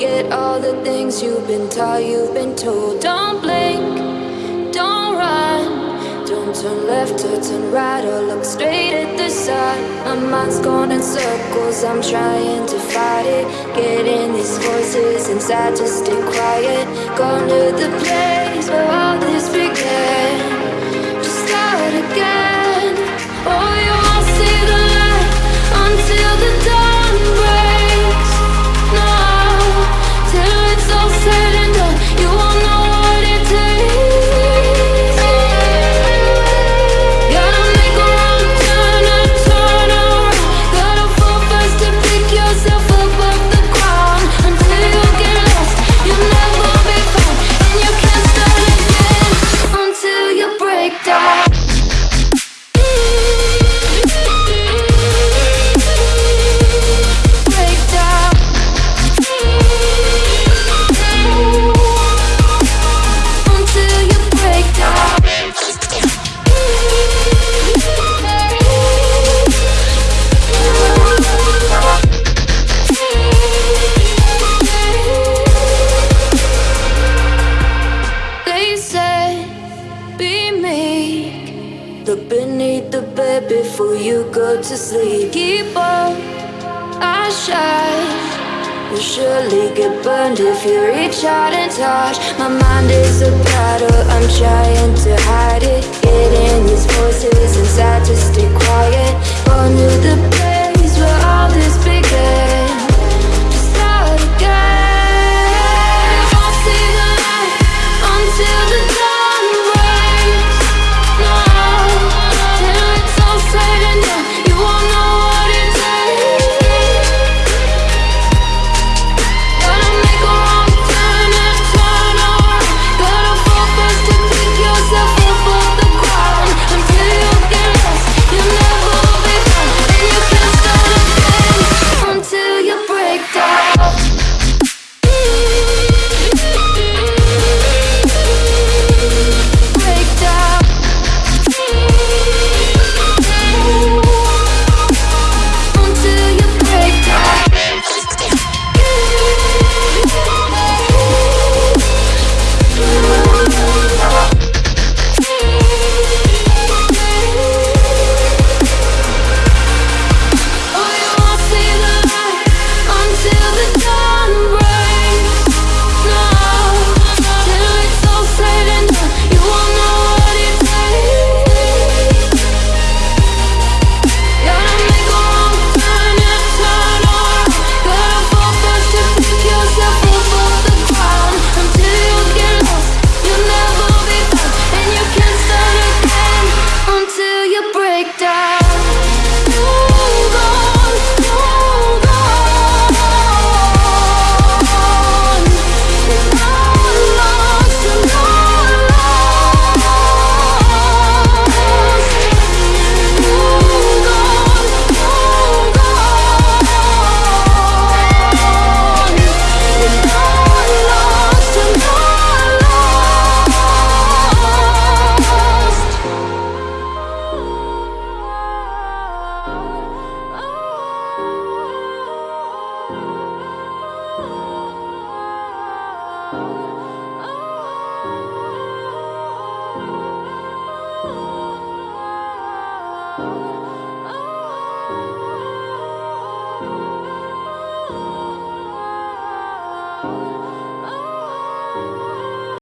Forget all the things you've been taught, you've been told. Don't blink, don't run. Don't turn left or turn right or look straight at the sun. My mind's going in circles, I'm trying to fight it. Getting these voices inside to stay quiet. Gone to the place where all Look beneath the bed before you go to sleep. Keep on, I shine. You'll surely get burned if you reach out and touch. My mind is a battle, I'm trying to hide